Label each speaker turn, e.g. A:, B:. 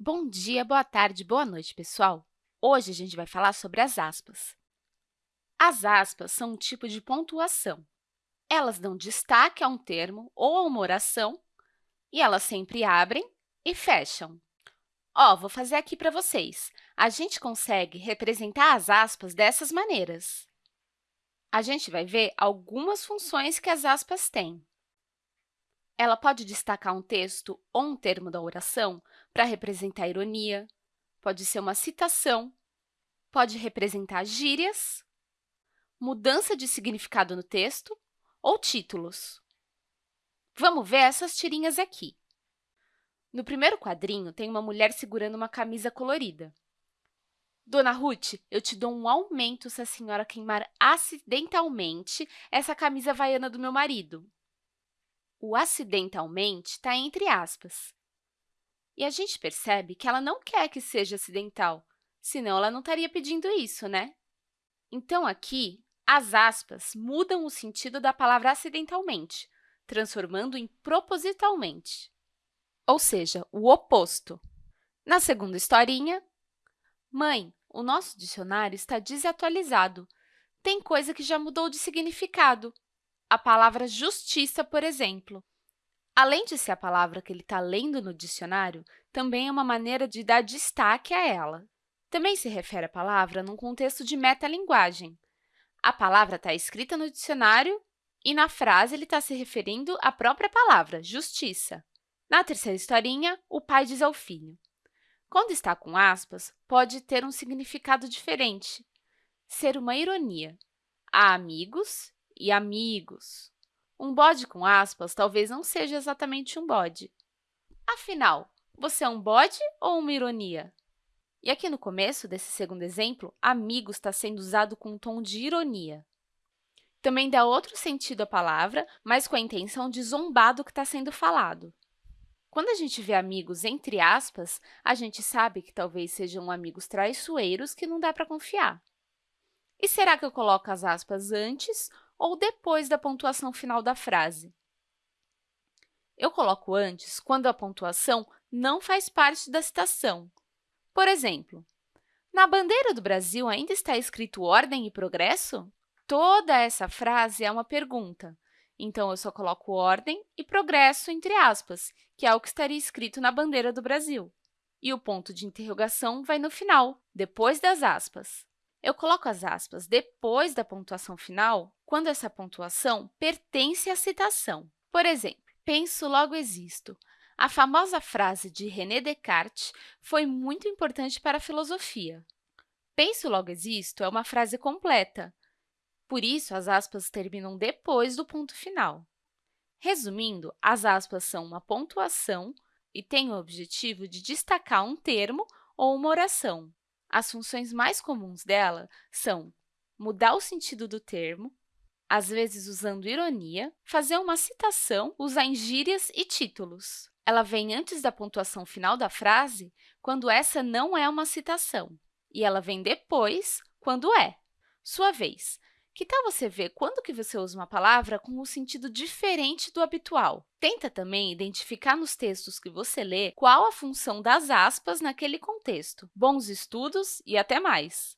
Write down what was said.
A: Bom dia, boa tarde, boa noite, pessoal! Hoje a gente vai falar sobre as aspas. As aspas são um tipo de pontuação. Elas dão destaque a um termo ou a uma oração e elas sempre abrem e fecham. Ó, vou fazer aqui para vocês. A gente consegue representar as aspas dessas maneiras. A gente vai ver algumas funções que as aspas têm. Ela pode destacar um texto ou um termo da oração para representar ironia, pode ser uma citação, pode representar gírias, mudança de significado no texto ou títulos. Vamos ver essas tirinhas aqui. No primeiro quadrinho, tem uma mulher segurando uma camisa colorida. Dona Ruth, eu te dou um aumento se a senhora queimar acidentalmente essa camisa havaiana do meu marido. O acidentalmente está entre aspas. E a gente percebe que ela não quer que seja acidental, senão ela não estaria pedindo isso, né? Então, aqui, as aspas mudam o sentido da palavra acidentalmente, transformando em propositalmente, ou seja, o oposto. Na segunda historinha, Mãe, o nosso dicionário está desatualizado. Tem coisa que já mudou de significado a palavra justiça, por exemplo. Além de ser a palavra que ele está lendo no dicionário, também é uma maneira de dar destaque a ela. Também se refere à palavra num contexto de metalinguagem. A palavra está escrita no dicionário e, na frase, ele está se referindo à própria palavra, justiça. Na terceira historinha, o pai diz ao filho, quando está com aspas, pode ter um significado diferente, ser uma ironia. Há amigos e amigos. Um bode com aspas talvez não seja exatamente um bode. Afinal, você é um bode ou uma ironia? E aqui no começo desse segundo exemplo, amigos está sendo usado com um tom de ironia. Também dá outro sentido à palavra, mas com a intenção de zombar do que está sendo falado. Quando a gente vê amigos entre aspas, a gente sabe que talvez sejam amigos traiçoeiros que não dá para confiar. E será que eu coloco as aspas antes ou depois da pontuação final da frase. Eu coloco antes quando a pontuação não faz parte da citação. Por exemplo, na bandeira do Brasil ainda está escrito ordem e progresso? Toda essa frase é uma pergunta, então eu só coloco ordem e progresso entre aspas, que é o que estaria escrito na bandeira do Brasil. E o ponto de interrogação vai no final, depois das aspas. Eu coloco as aspas depois da pontuação final quando essa pontuação pertence à citação. Por exemplo, penso, logo existo. A famosa frase de René Descartes foi muito importante para a filosofia. Penso, logo existo é uma frase completa. Por isso, as aspas terminam depois do ponto final. Resumindo, as aspas são uma pontuação e têm o objetivo de destacar um termo ou uma oração. As funções mais comuns dela são mudar o sentido do termo, às vezes usando ironia, fazer uma citação, usar gírias e títulos. Ela vem antes da pontuação final da frase quando essa não é uma citação, e ela vem depois quando é. Sua vez. Que tal você ver quando que você usa uma palavra com um sentido diferente do habitual? Tenta também identificar nos textos que você lê qual a função das aspas naquele contexto. Bons estudos e até mais!